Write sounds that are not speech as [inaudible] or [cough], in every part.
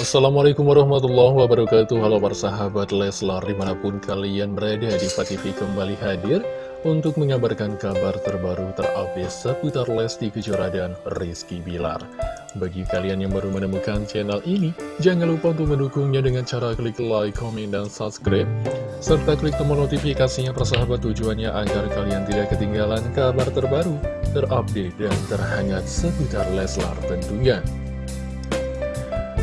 Assalamualaikum warahmatullahi wabarakatuh. Halo para sahabat Leslar di mana pun kalian berada di TV kembali hadir Untuk mengabarkan kabar terbaru terupdate seputar Lesti Kejora dan Rizky Bilar. Bagi kalian yang baru menemukan channel ini Jangan lupa untuk mendukungnya dengan cara klik like, komen, dan subscribe. Serta klik tombol notifikasinya persahabat tujuannya agar kalian tidak ketinggalan kabar terbaru Terupdate dan terhangat seputar Leslar tentunya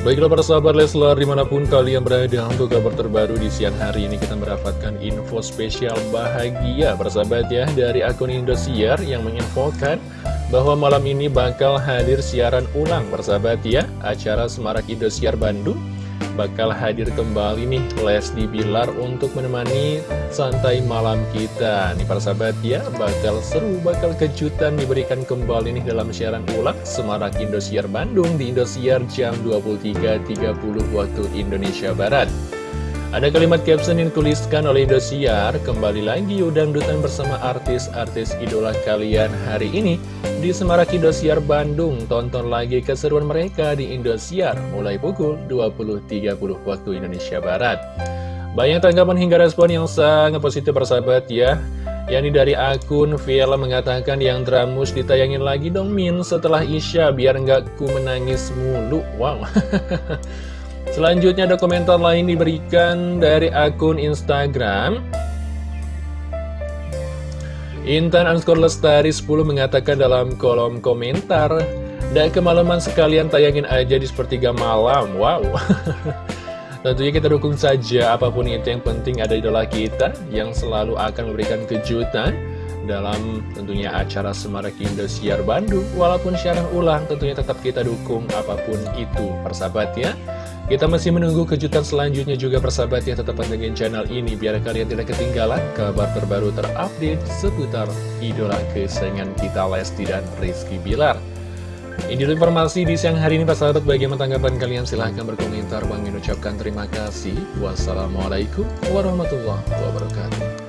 Baiklah para sahabat Leslar di mana pun kalian berada untuk kabar terbaru di siang hari ini kita mendapatkan info spesial bahagia persahabat ya dari akun Indosiar yang menginfokan bahwa malam ini bakal hadir siaran ulang persahabat ya acara Semarak Indosiar Bandung bakal hadir kembali nih Lesti Bilar untuk menemani santai malam kita. Nih para sahabat ya, bakal seru, bakal kejutan diberikan kembali nih dalam siaran ulang Semarak Indosiar Bandung di Indosiar jam 23.30 waktu Indonesia Barat ada kalimat caption yang dituliskan oleh Indosiar, kembali lagi udang dutan bersama artis-artis idola kalian hari ini di Semarak Indosiar Bandung. Tonton lagi keseruan mereka di Indosiar mulai pukul 20.30 waktu Indonesia Barat. Banyak tanggapan hingga respon yang sangat positif persahabat ya. Yani dari akun Viela mengatakan yang dramus ditayangin lagi dong Min setelah Isya biar nggak ku menangis mulu. Wow. [laughs] Selanjutnya ada komentar lain diberikan dari akun Instagram. Intan underscore lestari 10 mengatakan dalam kolom komentar Dan kemalaman sekalian tayangin aja di sepertiga malam. Wow. [laughs] Tentunya kita dukung saja apa pun itu yang penting ada idola kita Yang selalu akan memberikan kejutan dalam tentunya acara Semarak Indosiar Bandung. Walaupun siaran ulang tentunya tetap kita dukung apa pun itu. Persahabat ya kita masih menunggu kejutan selanjutnya juga persahabat ya tetap pantengin channel ini biar kalian tidak ketinggalan kabar terbaru terupdate seputar idola kesayangan kita Lesti dan Rizky Bilar. Ini informasi di siang hari ini persahabat bagaimana tanggapan kalian silahkan berkomentar. Bang mengucapkan terima kasih. Wassalamualaikum warahmatullahi wabarakatuh.